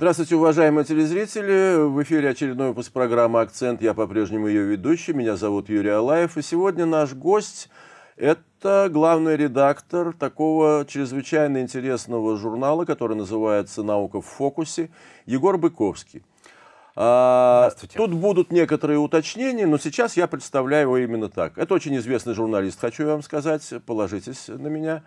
Здравствуйте, уважаемые телезрители. В эфире очередной выпуск программы «Акцент». Я по-прежнему ее ведущий. Меня зовут Юрий Алаев. И сегодня наш гость – это главный редактор такого чрезвычайно интересного журнала, который называется «Наука в фокусе», Егор Быковский. А, тут будут некоторые уточнения, но сейчас я представляю его именно так. Это очень известный журналист, хочу вам сказать, положитесь на меня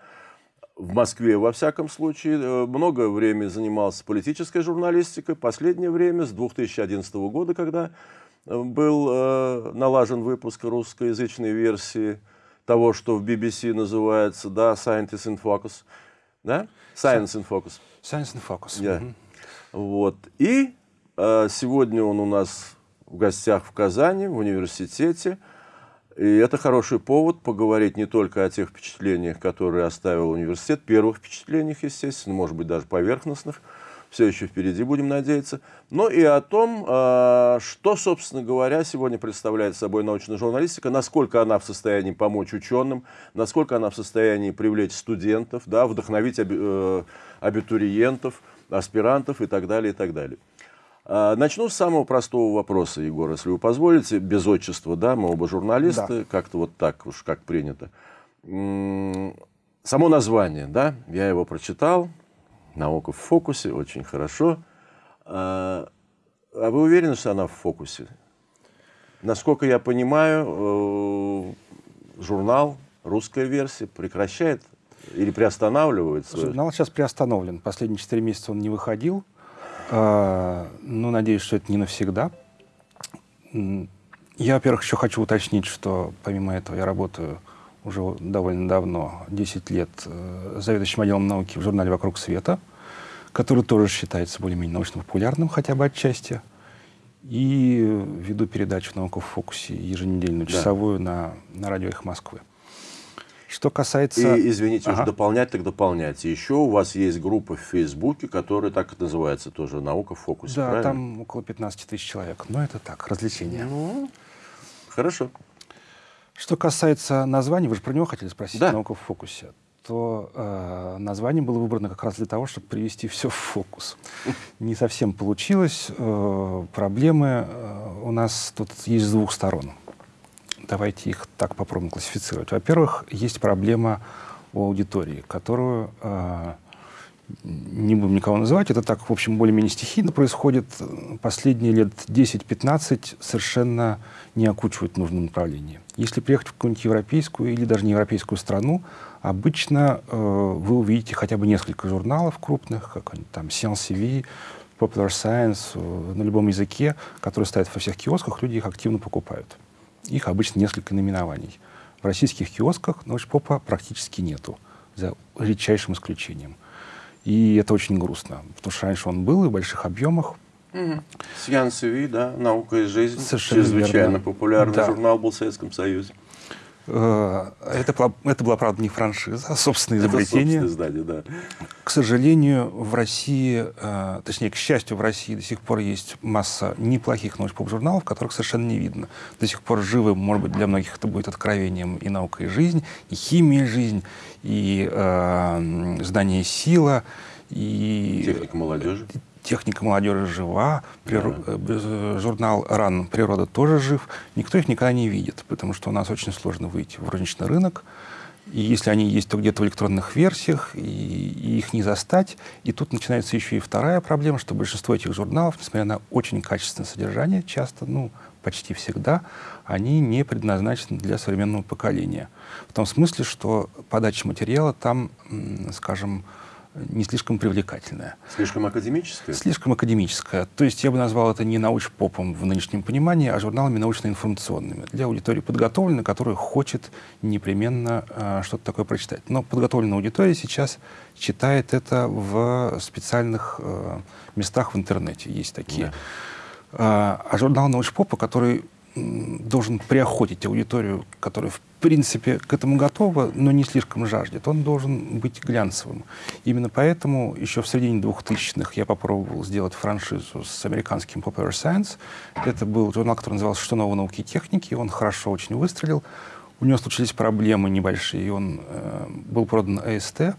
в Москве, во всяком случае, э, много времени занимался политической журналистикой. Последнее время, с 2011 года, когда э, был э, налажен выпуск русскоязычной версии того, что в BBC называется, да, Scientist in Focus, да? Science in Focus. Science in Focus. Yeah. Mm-hmm. Вот. И сегодня он у нас в гостях в Казани, в университете. И это хороший повод поговорить не только о тех впечатлениях, которые оставил университет, первых впечатлениях, естественно, может быть, даже поверхностных, все еще впереди, будем надеяться, но и о том, а, что, собственно говоря, сегодня представляет собой научная журналистика, насколько она в состоянии помочь ученым, насколько она в состоянии привлечь студентов, да, вдохновить э, абитуриентов, аспирантов и так далее, и так далее. А, начну с самого простого вопроса, Егор, если вы позволите, без отчества, да, мы оба журналисты, да. как-то вот так уж, как принято. Само название, да, я его прочитал, «Наука в фокусе», очень хорошо. А, а вы уверены, что она в фокусе? Насколько я понимаю, э, журнал, русская версия, прекращает или приостанавливает свой... Журнал сейчас приостановлен. Последние четыре месяца он не выходил. А, ну, надеюсь, что это не навсегда. Я, во-первых, еще хочу уточнить, что помимо этого я работаю уже довольно давно, 10 лет, э, заведующим отделом науки в журнале «Вокруг света», который тоже считается более-менее научно-популярным, хотя бы отчасти. И веду передачу «Наука в фокусе» еженедельную, часовую да. на, на радио «Их Москвы». Что касается... И, извините, ага. уж дополнять, так дополняйте. Еще у вас есть группа в Фейсбуке, которая так и называется тоже «Наука в фокусе», Да, правильно? там около 15 тысяч человек. Но это так, развлечение. Ну, хорошо. Что касается названия, вы же про него хотели спросить, да. «Наука в фокусе», то э, название было выбрано как раз для того, чтобы привести все в фокус. Не совсем получилось. Э, проблемы э, у нас тут есть с двух сторон давайте их так попробуем классифицировать. Во-первых, есть проблема у аудитории, которую э, не будем никого называть, это так, в общем, более-менее стихийно происходит. Последние лет 10-15 совершенно не окучивают нужном направлении. Если приехать в какую-нибудь европейскую или даже не европейскую страну, обычно э, вы увидите хотя бы несколько журналов крупных, как там Science Popular Science, э, на любом языке, которые стоят во всех киосках, люди их активно покупают. Их обычно несколько наименований. В российских киосках научпопа практически нету, за редчайшим исключением. И это очень грустно, потому что раньше он был и в больших объемах. Угу. Сьян Севи, да, «Наука и жизнь», Совершенно чрезвычайно верно. популярный да. журнал был в Советском Союзе. Э, это, была, это была, правда, не франшиза, а собственное изобретение. Это издание, да. К сожалению, в России, э, точнее, к счастью, в России до сих пор есть масса неплохих научпоп-журналов, которых совершенно не видно. До сих пор живы, может быть, для многих это будет откровением и наука, и жизнь, и химия, и жизнь, и э, знание, сила, и... Техника молодежи техника молодежи жива, прир... да. Э, журнал «Ран. Природа» тоже жив. Никто их никогда не видит, потому что у нас очень сложно выйти в розничный рынок. И если они есть, то где-то в электронных версиях, и, и их не застать. И тут начинается еще и вторая проблема, что большинство этих журналов, несмотря на очень качественное содержание, часто, ну, почти всегда, они не предназначены для современного поколения. В том смысле, что подача материала там, скажем, не слишком привлекательная. Слишком академическая? Слишком академическая. То есть я бы назвал это не научпопом в нынешнем понимании, а журналами научно-информационными для аудитории подготовленной, которая хочет непременно э, что-то такое прочитать. Но подготовленная аудитория сейчас читает это в специальных э, местах в интернете. Есть такие. Да. А, а журнал научпопа, который должен приохотить аудиторию, которая в принципе к этому готова, но не слишком жаждет. Он должен быть глянцевым. Именно поэтому еще в середине 2000-х я попробовал сделать франшизу с американским Popular Science. Это был журнал, который назывался «Что нового науки и техники». Он хорошо очень выстрелил. У него случились проблемы небольшие, и он э, был продан АСТ,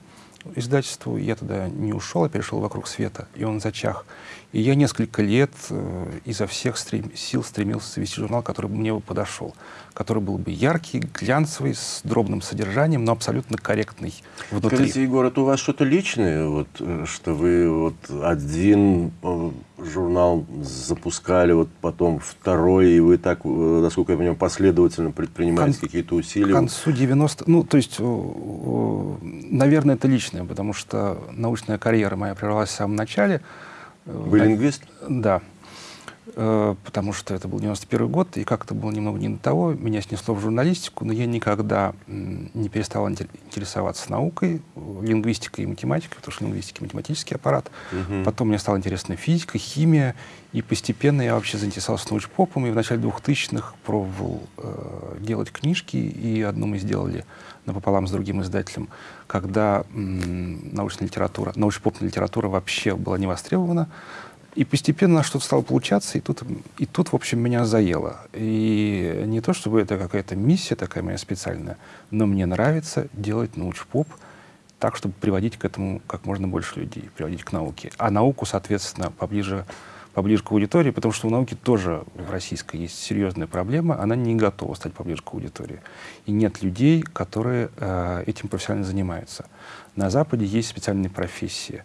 издательству. Я туда не ушел, а перешел вокруг света, и он зачах. И я несколько лет э, изо всех стрем, сил стремился завести журнал, который бы мне бы подошел, который был бы яркий, глянцевый, с дробным содержанием, но абсолютно корректный внутри. Скажите, Егор, это у вас что-то личное, вот, э, что вы вот один э, журнал запускали, вот потом второй, и вы так, насколько я понимаю, последовательно предпринимаете Кон... какие-то усилия? К концу 90... Ну, то есть, наверное, это личное, потому что научная карьера моя прервалась в самом начале, вы лингвист? Да. Э, потому что это был 91 год, и как-то было немного не до того. Меня снесло в журналистику, но я никогда не перестал интересоваться наукой, лингвистикой и математикой, потому что лингвистика — математический аппарат. Угу. Потом мне стала интересна физика, химия, и постепенно я вообще заинтересовался научпопом, и в начале 2000-х пробовал э, делать книжки, и одну мы сделали напополам с другим издателем, когда научная литература, научно-попная литература вообще была не востребована. И постепенно что-то стало получаться, и тут, и тут, в общем, меня заело. И не то, чтобы это какая-то миссия такая моя специальная, но мне нравится делать научпоп так, чтобы приводить к этому как можно больше людей, приводить к науке. А науку, соответственно, поближе поближе к аудитории, потому что у науки тоже в российской есть серьезная проблема, она не готова стать поближе к аудитории. И нет людей, которые э, этим профессионально занимаются. На Западе есть специальные профессии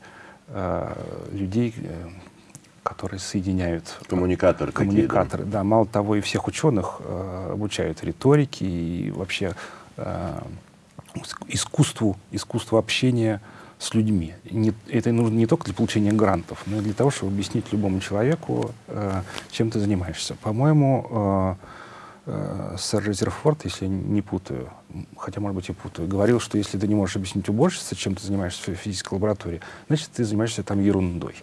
э, людей, э, которые соединяют... Коммуникаторы. Коммуникаторы, да. Мало того, и всех ученых э, обучают риторике и вообще э, искусству, искусству общения с людьми. Не, это нужно не только для получения грантов, но и для того, чтобы объяснить любому человеку, э, чем ты занимаешься. По-моему, э, э, сэр Резерфорд, если я не путаю, хотя, может быть, и путаю, говорил, что если ты не можешь объяснить уборщице, чем ты занимаешься в физической лаборатории, значит, ты занимаешься там ерундой.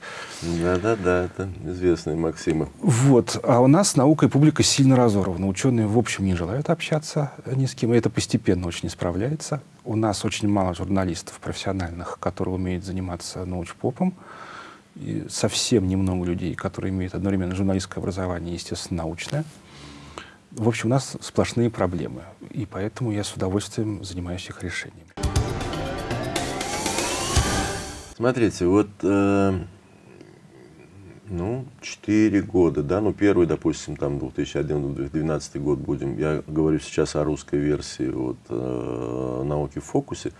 Да-да-да, это известные Максимы. Вот. А у нас наука и публика сильно разорвана. Ученые, в общем, не желают общаться ни с кем, и это постепенно очень исправляется. У нас очень мало журналистов профессиональных, которые умеют заниматься научпопом. И совсем немного людей, которые имеют одновременно журналистское образование и, естественно, научное. В общем, у нас сплошные проблемы, и поэтому я с удовольствием занимаюсь их решением. Смотрите, вот э, ну, 4 года, да, ну, первый, допустим, там, 2011-2012 год будем, я говорю сейчас о русской версии вот, э, науки в фокусе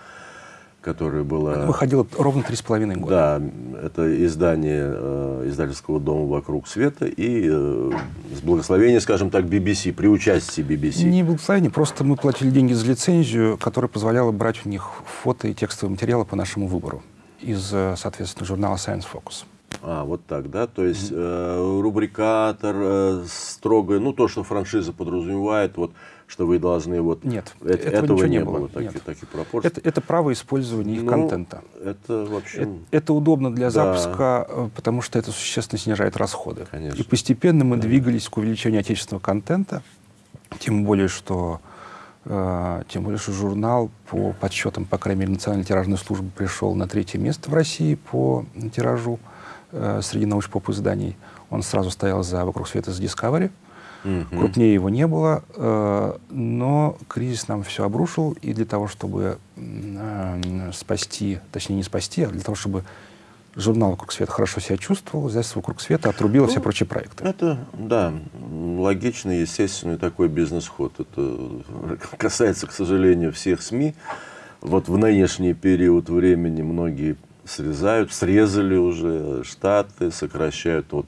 которая была... Выходила ровно три с половиной года. Да, это издание э, издательского дома «Вокруг света» и э, с благословения, скажем так, BBC, при участии BBC. Не благословение, просто мы платили деньги за лицензию, которая позволяла брать у них фото и текстовые материалы по нашему выбору из, э, соответственно, журнала Science Focus. А, вот так, да? То есть э, рубрикатор, э, строго, ну, то, что франшиза подразумевает, вот что вы должны вот... Нет, э этого, этого не, было. было такие, такие пропорции. Это, это право использования их ну, контента. Это вообще... Это, это удобно для да. запуска, э, потому что это существенно снижает расходы. Конечно. И постепенно мы да. двигались к увеличению отечественного контента, тем более, что э, тем более, что журнал по подсчетам, по крайней мере, Национальной тиражной службы пришел на третье место в России по тиражу э, среди научпоп изданий. Он сразу стоял за «Вокруг света» с Discovery. Угу. Крупнее его не было, э, но кризис нам все обрушил, и для того, чтобы э, спасти, точнее не спасти, а для того, чтобы журнал «Вокруг света» хорошо себя чувствовал, издательство «Вокруг света» отрубило ну, все прочие проекты. Это, да, логичный, естественный такой бизнес-ход. Это касается, к сожалению, всех СМИ. Вот в нынешний период времени многие срезают, срезали уже штаты, сокращают. Вот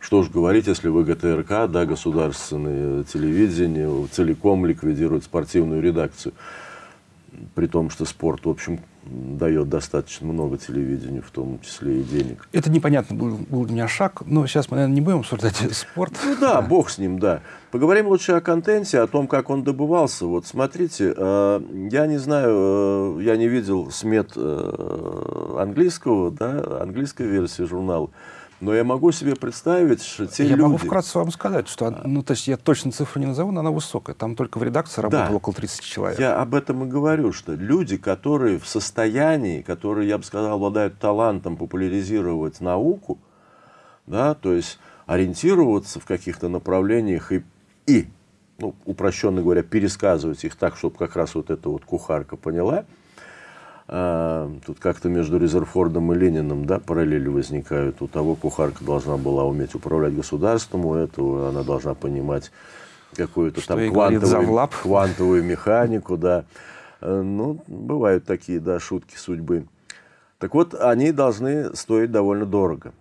что ж говорить, если ВГТРК, да, государственное телевидение, целиком ликвидирует спортивную редакцию. При том, что спорт, в общем, дает достаточно много телевидению, в том числе и денег. Это непонятно был, был для меня шаг, но сейчас мы, наверное, не будем обсуждать спорт. Ну да, бог с ним, да. Поговорим лучше о контенте, о том, как он добывался. Вот смотрите, э, я не знаю, э, я не видел смет э, английского, да, английской версии журнала. Но я могу себе представить, что те я люди... Я могу вкратце вам сказать, что, ну, то есть я точно цифру не назову, но она высокая. Там только в редакции работало да, около 30 человек. Я об этом и говорю, что люди, которые в состоянии, которые, я бы сказал, обладают талантом популяризировать науку, да, то есть ориентироваться в каких-то направлениях и, и ну, упрощенно говоря, пересказывать их так, чтобы как раз вот эта вот кухарка поняла – тут как-то между Резерфордом и Лениным да, параллели возникают. У того кухарка должна была уметь управлять государством, у этого она должна понимать какую-то там квантовую, квантовую механику. Да. Э, ну, бывают такие да, шутки судьбы. Так вот, они должны стоить довольно дорого.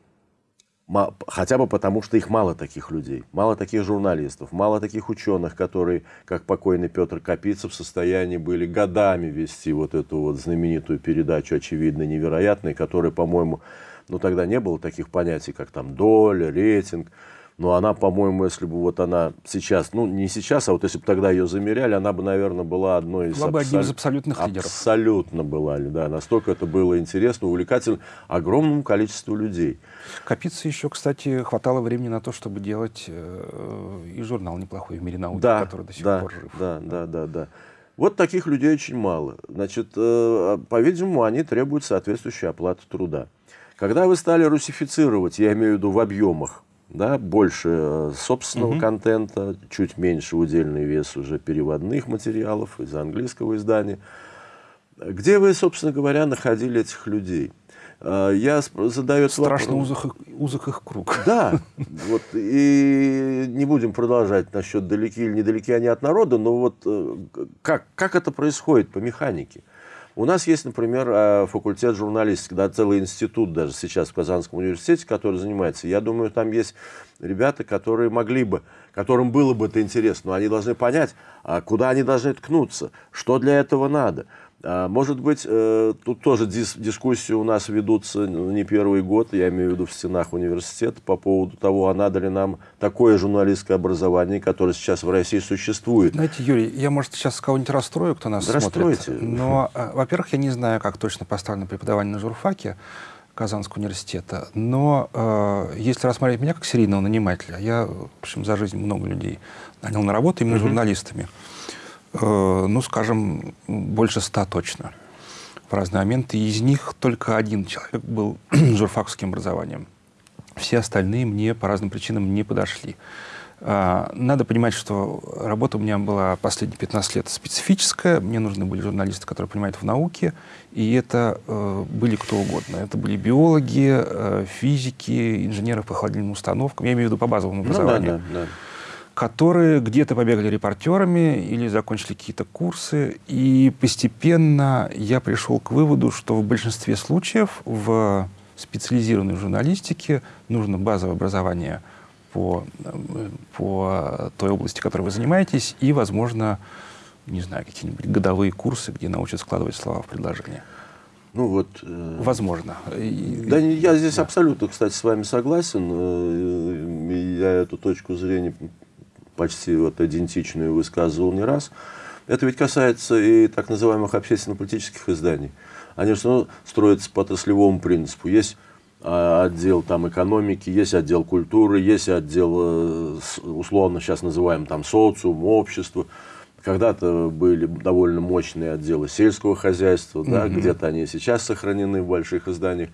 Хотя бы потому, что их мало таких людей, мало таких журналистов, мало таких ученых, которые, как покойный Петр Капицев, в состоянии были годами вести вот эту вот знаменитую передачу «Очевидно невероятной», которая, по-моему, ну тогда не было таких понятий, как там доля, рейтинг. Но она, по-моему, если бы вот она сейчас, ну не сейчас, а вот если бы тогда ее замеряли, она бы, наверное, была одной из... Была бы одним из абсолютных лидеров. Абсолютно была, да. Настолько это было интересно, увлекательно огромному количеству людей. Капицы еще, кстати, хватало времени на то, чтобы делать э, и журнал неплохой в мире науки, да, который до сих да, пор жив. Да, да, да, да. Вот таких людей очень мало. Значит, э, по-видимому, они требуют соответствующей оплаты труда. Когда вы стали русифицировать, я имею в виду в объемах, да, больше э, собственного угу. контента, чуть меньше удельный вес уже переводных материалов из английского издания. Где вы, собственно говоря, находили этих людей? Э, я задаю Страшно узок, узок их круг. Да, вот, и не будем продолжать насчет далеки или недалеки они от народа, но вот э, как, как это происходит по механике? У нас есть, например, э, факультет журналистики, да, целый институт даже сейчас в Казанском университете, который занимается. Я думаю, там есть ребята, которые могли бы, которым было бы это интересно, но они должны понять, а куда они должны ткнуться, что для этого надо. А, может быть, э, тут тоже дис дискуссии у нас ведутся не первый год, я имею в виду в стенах университета, по поводу того, а надо ли нам такое журналистское образование, которое сейчас в России существует. Знаете, Юрий, я, может, сейчас кого-нибудь расстрою, кто нас Расстройте. смотрит. Но, э, во-первых, я не знаю, как точно поставлено преподавание на журфаке Казанского университета, но э, если рассмотреть меня как серийного нанимателя, я, в общем, за жизнь много людей нанял на работу именно -huh. журналистами. Э, ну, скажем, больше ста точно в разные моменты. Из них только один человек был журфакским образованием. Все остальные мне по разным причинам не подошли. А, надо понимать, что работа у меня была последние 15 лет специфическая. Мне нужны были журналисты, которые понимают в науке. И это э, были кто угодно. Это были биологи, э, физики, инженеры по холодильным установкам. Я имею в виду по базовому образованию. Ну, да, да, да которые где-то побегали репортерами или закончили какие-то курсы. И постепенно я пришел к выводу, что в большинстве случаев в специализированной журналистике нужно базовое образование по, по той области, которой вы занимаетесь, и, возможно, не знаю, какие-нибудь годовые курсы, где научат складывать слова в предложение. Ну вот. Э, Возможно. Да, я здесь да. абсолютно, кстати, с вами согласен. Э, я эту точку зрения почти вот идентичную высказывал не раз. Это ведь касается и так называемых общественно-политических изданий. Они же ну, строятся по отраслевому принципу. Есть а, отдел там, экономики, есть отдел культуры, есть отдел, э, условно сейчас называем там социум, общество. Когда-то были довольно мощные отделы сельского хозяйства, да, mm где-то они сейчас сохранены в больших изданиях.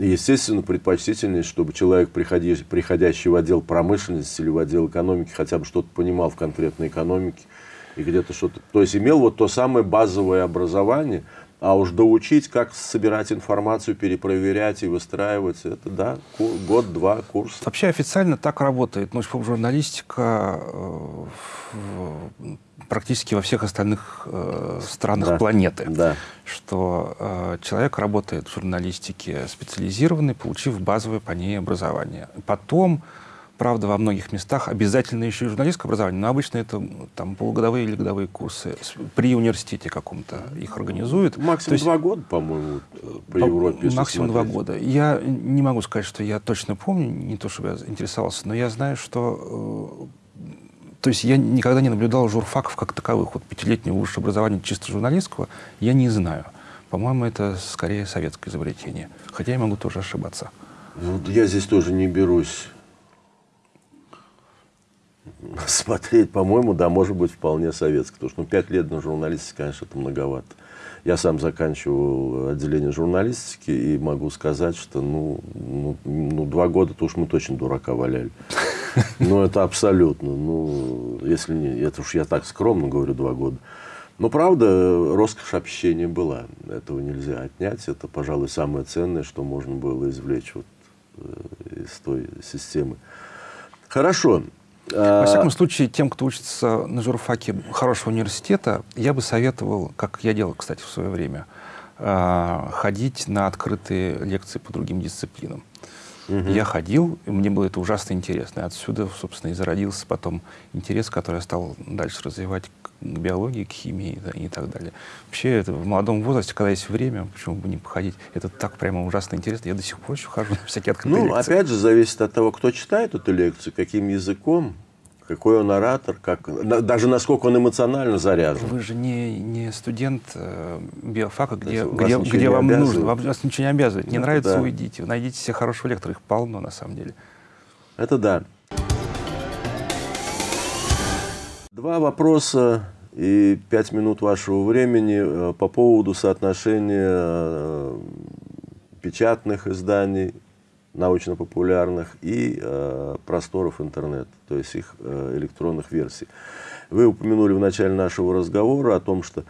Естественно, предпочтительнее, чтобы человек, приходящий, приходящий в отдел промышленности или в отдел экономики, хотя бы что-то понимал в конкретной экономике и где-то что-то... То есть имел вот то самое базовое образование, а уж доучить, как собирать информацию, перепроверять и выстраивать, это, да, год-два курс. Вообще официально так работает. Ну, журналистика э, практически во всех остальных э, странах да, планеты. Да. Что э, человек работает в журналистике специализированный, получив базовое по ней образование. Потом, правда, во многих местах обязательно еще и журналистское образование, но обычно это там полугодовые или годовые курсы. При университете каком-то их организуют. Максимум есть, два года, по-моему, по Европе. Максимум два года. Я не могу сказать, что я точно помню, не то чтобы я интересовался, но я знаю, что э, то есть я никогда не наблюдал журфаков как таковых. Вот пятилетнего высшего образования чисто журналистского я не знаю. По-моему, это скорее советское изобретение. Хотя я могу тоже ошибаться. Ну, я здесь тоже не берусь смотреть. По-моему, да, может быть, вполне советское. Потому что ну, пять лет на журналистике, конечно, это многовато. Я сам заканчивал отделение журналистики и могу сказать, что ну, ну, ну два года-то уж мы точно дурака валяли. Ну, это абсолютно. Ну, если не, это уж я так скромно говорю, два года. Но правда, роскошь общения была. Этого нельзя отнять. Это, пожалуй, самое ценное, что можно было извлечь вот э, из той системы. Хорошо. Во всяком случае, тем, кто учится на журфаке хорошего университета, я бы советовал, как я делал, кстати, в свое время, э, ходить на открытые лекции по другим дисциплинам. Угу. Я ходил, и мне было это ужасно интересно. И отсюда, собственно, и зародился потом интерес, который я стал дальше развивать к биологии, к химии да, и так далее. Вообще, это в молодом возрасте, когда есть время, почему бы не походить, это так прямо ужасно интересно. Я до сих пор еще хожу на всякие открытые ну, лекции. опять же, зависит от того, кто читает эту лекцию, каким языком какой он оратор, как, даже насколько он эмоционально заряжен. Вы же не, не студент э, биофака, где, где, где вам нужно, вам, вас ничего не обязывает. Не Это нравится, да. уйдите. Найдите себе хорошего лектора, их полно на самом деле. Это да. Два вопроса и пять минут вашего времени э, по поводу соотношения э, печатных изданий научно-популярных и э, просторов интернета, то есть их э, электронных версий. Вы упомянули в начале нашего разговора о том, что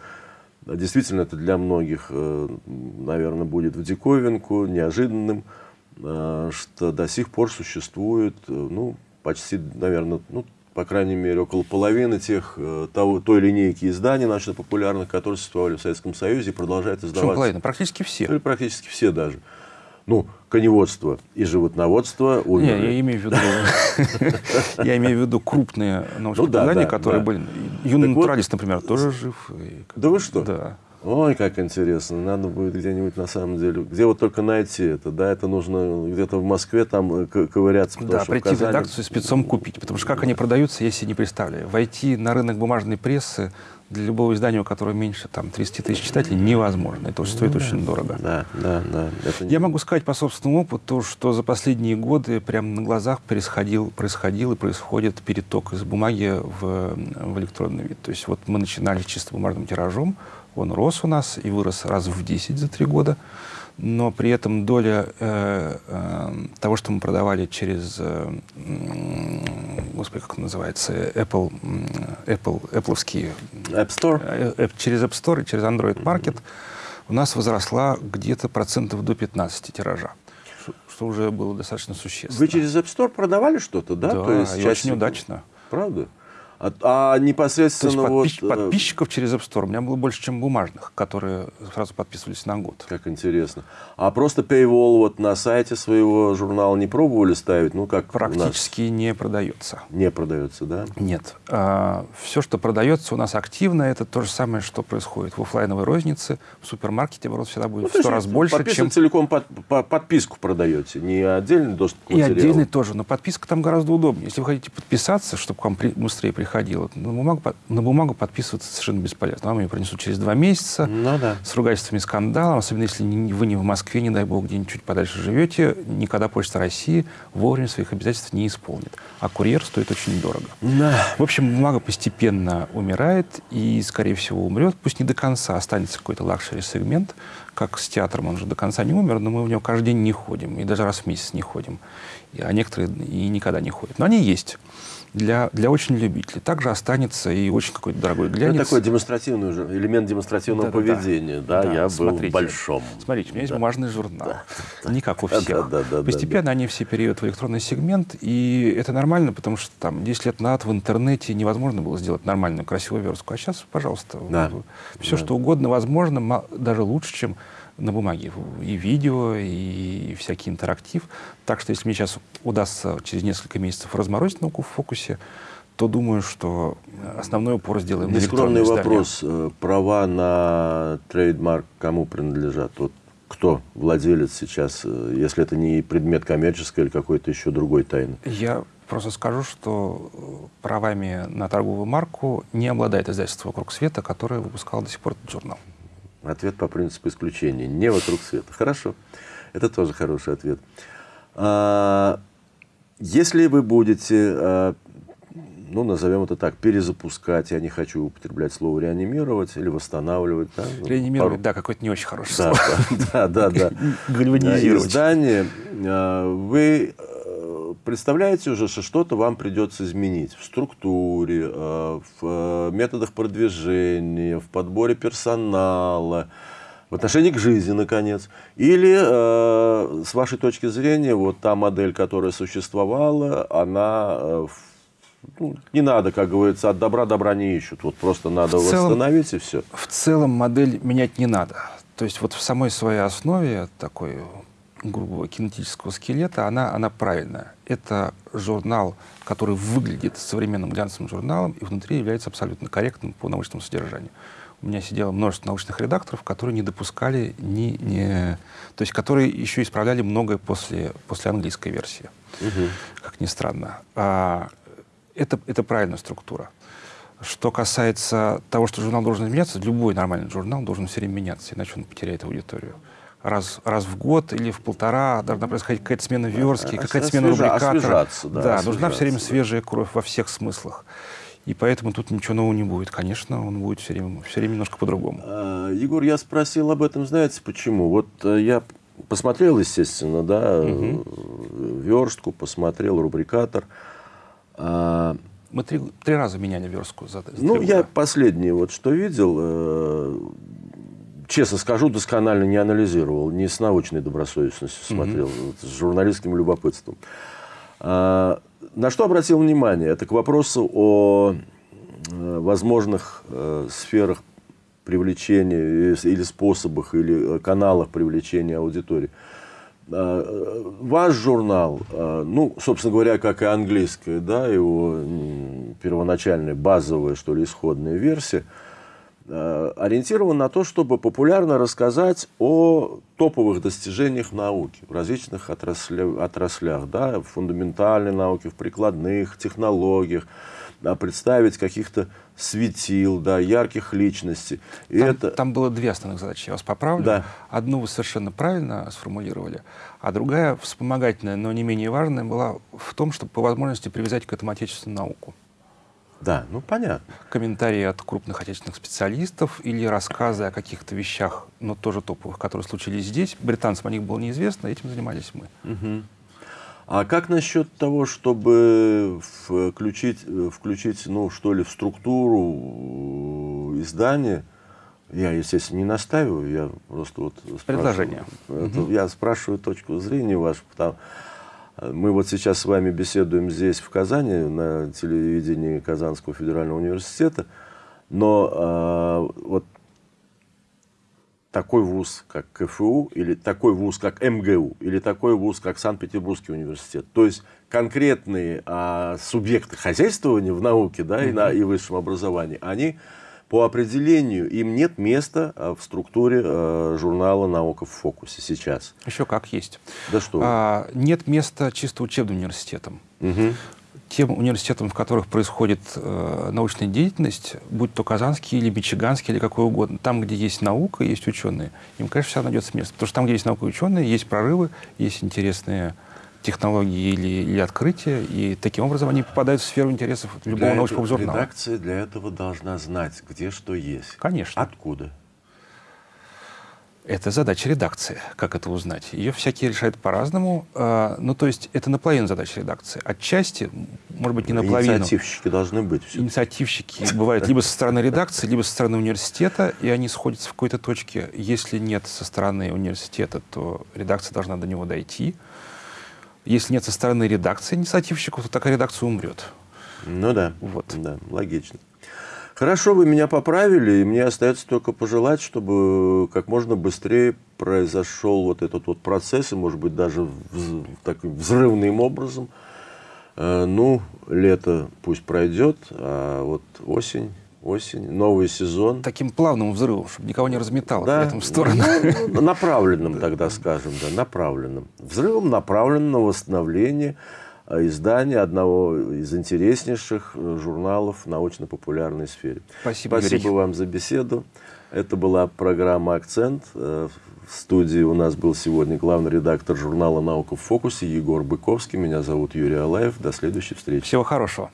действительно это для многих, э, наверное, будет в диковинку, неожиданным, э, что до сих пор существует, э, ну, почти, наверное, ну, по крайней мере, около половины тех, э, того, той линейки изданий научно-популярных, которые существовали в Советском Союзе и продолжают издаваться. Почему половина? Практически все. Или практически все даже ну, коневодство и животноводство умерли. Не, я имею в виду, я имею в виду крупные научные ну, которые были. Юный натуралист, например, тоже жив. Да вы что? Да. Ой, как интересно. Надо будет где-нибудь на самом деле. Где вот только найти это, да? Это нужно где-то в Москве там э, ковыряться. Да, прийти в, Казани... в редакцию спецом купить. Потому что как они продаются, я себе не представляю. Войти на рынок бумажной прессы для любого издания, у которого меньше там, 30 тысяч читателей, невозможно. Это стоит ну, очень дорого. Да, да, да. Это... Я могу сказать по собственному опыту, что за последние годы прямо на глазах происходил, происходил и происходит переток из бумаги в, в электронный вид. То есть вот мы начинали чисто бумажным тиражом, он рос у нас и вырос раз в 10 за три года но при этом доля э, э, того, что мы продавали через, э, господи, как он называется, Apple, Apple, Apple App Store, э, э, через App Store и через Android Market, mm-hmm. у нас возросла где-то процентов до 15 тиража что уже было достаточно существенно. Вы через App Store продавали что-то, да? Да, То есть и часть... очень удачно. Правда? А, а непосредственно То есть подпис... вот... Э, подписчиков через App Store у меня было больше, чем бумажных, которые сразу подписывались на год. Как интересно. А просто Paywall вот на сайте своего журнала не пробовали ставить? Ну, как Практически не продается. Не продается, да? Нет. А, все, что продается у нас активно, это то же самое, что происходит в офлайновой рознице. В супермаркете оборот всегда будет ну, в сто раз больше, чем... целиком под, по, подписку продаете, не отдельный доступ к материалу? И отдельный тоже, но подписка там гораздо удобнее. Если вы хотите подписаться, чтобы к вам при... быстрее приходить, приходило. На бумагу, на бумагу подписываться совершенно бесполезно. Вам ее принесут через два месяца ну, да. с ругательствами и скандалом, особенно если вы не в Москве, не дай бог, где-нибудь чуть подальше живете, никогда Почта России вовремя своих обязательств не исполнит. А курьер стоит очень дорого. Да. В общем, бумага постепенно умирает и, скорее всего, умрет. Пусть не до конца, останется какой-то лакшери-сегмент, как с театром, он же до конца не умер, но мы в него каждый день не ходим, и даже раз в месяц не ходим. А некоторые и никогда не ходят. Но они есть для, для очень любителей. Также останется и очень какой-то дорогой глянец. Это такой демонстративный уже, элемент демонстративного да, поведения. Да, да. да я смотрите, был в большом. Смотрите, у меня есть да. бумажный журнал. Да. Не как у всех. Да, да, да, Постепенно да, они все перейдут в электронный сегмент, и это нормально, потому что там 10 лет назад в интернете невозможно было сделать нормальную, красивую верстку. А сейчас, пожалуйста, да. все, да. что угодно возможно, даже лучше, чем на бумаге. И видео, и всякий интерактив. Так что если мне сейчас удастся через несколько месяцев разморозить науку в фокусе, то думаю, что основной упор сделаем Нескромный на вопрос. Э, права на трейдмарк кому принадлежат? Вот кто владелец сейчас, э, если это не предмет коммерческой или какой-то еще другой тайны? Я просто скажу, что э, правами на торговую марку не обладает издательство «Вокруг света», которое выпускало до сих пор этот журнал. Ответ по принципу исключения. Не вокруг света. Хорошо. Это тоже хороший ответ. А, если вы будете, а, ну, назовем это так, перезапускать, я не хочу употреблять слово реанимировать или восстанавливать. Да, ну, реанимировать, пару... да, какое-то не очень хорошее да, слово. Да, да, да. Гальванизировать. Издание, а, вы представляете уже, что что-то вам придется изменить в структуре, в методах продвижения, в подборе персонала, в отношении к жизни, наконец. Или, э, с вашей точки зрения, вот та модель, которая существовала, она э, ну, не надо, как говорится, от добра добра не ищут. Вот просто надо в целом, восстановить и все. В целом модель менять не надо. То есть вот в самой своей основе такой грубого кинетического скелета, она, она правильная. Это журнал, который выглядит современным глянцевым журналом и внутри является абсолютно корректным по научному содержанию у меня сидело множество научных редакторов, которые не допускали ни, ни то есть которые еще исправляли многое после, после английской версии, угу. как ни странно. А, это, это правильная структура. Что касается того, что журнал должен меняться, любой нормальный журнал должен все время меняться, иначе он потеряет аудиторию. Раз, раз в год или в полтора должна происходить какая-то смена верстки, какая-то смена рубрикатора. Да, да нужна все время свежая кровь во всех смыслах. И поэтому тут ничего нового не будет. Конечно, он будет все время, все время немножко по-другому. А, Егор, я спросил об этом, знаете почему? Вот э, я посмотрел, естественно, да, угу. верстку, посмотрел рубрикатор. Мы три, три раза меняли верстку. За, за ну, я последний вот что видел, э, честно скажу, досконально не анализировал, не с научной добросовестностью смотрел, угу. вот, с журналистским любопытством. А, на что обратил внимание? Это к вопросу о э, возможных э, сферах привлечения или способах, или э, каналах привлечения аудитории. А, ваш журнал, ну, собственно говоря, как и английская, да, его первоначальная базовая, что ли, исходная версия – Э, ориентирован на то, чтобы популярно рассказать о топовых достижениях в науке в различных отраслях, отраслях да, в фундаментальной науке, в прикладных технологиях, да, представить каких-то светил, да, ярких личностей. И там, это... там было две основных задачи, я вас поправлю. Да. Одну вы совершенно правильно сформулировали, а другая, вспомогательная, но не менее важная, была в том, чтобы по возможности привязать к этому отечественную науку. Да, ну понятно. Комментарии от крупных отечественных специалистов или рассказы о каких-то вещах, но тоже топовых, которые случились здесь. Британцам о них было неизвестно, этим занимались мы. Угу. А как насчет того, чтобы включить, включить, ну, что ли, в структуру издания, я, естественно, не настаиваю, я просто вот... Предложение. Это, угу. Я спрашиваю точку зрения вашу, потому мы вот сейчас с вами беседуем здесь, в Казани, на телевидении Казанского федерального университета, но э, вот такой вуз, как КФУ, или такой вуз, как МГУ, или такой вуз, как Санкт-Петербургский университет. То есть конкретные а, субъекты хозяйствования в науке да, и, на, и высшем образовании, они по определению им нет места а, в структуре э, журнала «Наука в фокусе» сейчас. Еще как есть. Да что? А, нет места чисто учебным университетам. Угу. Тем университетам, в которых происходит э, научная деятельность, будь то казанский или мичиганский или какой угодно, там, где есть наука, есть ученые, им, конечно, всегда найдется место. Потому что там, где есть наука и ученые, есть прорывы, есть интересные технологии или, или открытия, и таким образом они попадают в сферу интересов любого для научного этого, журнала. Редакция для этого должна знать, где что есть. Конечно. Откуда? Это задача редакции, как это узнать. Ее всякие решают по-разному. А, ну, то есть это наполовину задача редакции. Отчасти, может быть, не наполовину. Инициативщики должны быть. Все. Инициативщики бывают либо со стороны редакции, либо со стороны университета, и они сходятся в какой-то точке. Если нет со стороны университета, то редакция должна до него дойти. Если нет со стороны редакции инициативщиков, то такая редакция умрет. Ну да, вот. да, логично. Хорошо, вы меня поправили, и мне остается только пожелать, чтобы как можно быстрее произошел вот этот вот процесс, и, может быть, даже вз, таким взрывным образом. Э, ну, лето пусть пройдет, а вот осень осень, новый сезон. Таким плавным взрывом, чтобы никого не разметало да, при этом в сторону. Ну, направленным тогда, скажем, да, направленным. Взрывом направленным на восстановление э, издания одного из интереснейших э, журналов в научно-популярной сфере. Спасибо, Спасибо Юрий. вам за беседу. Это была программа «Акцент». Э, в студии у нас был сегодня главный редактор журнала «Наука в фокусе» Егор Быковский. Меня зовут Юрий Алаев. До следующей встречи. Всего хорошего.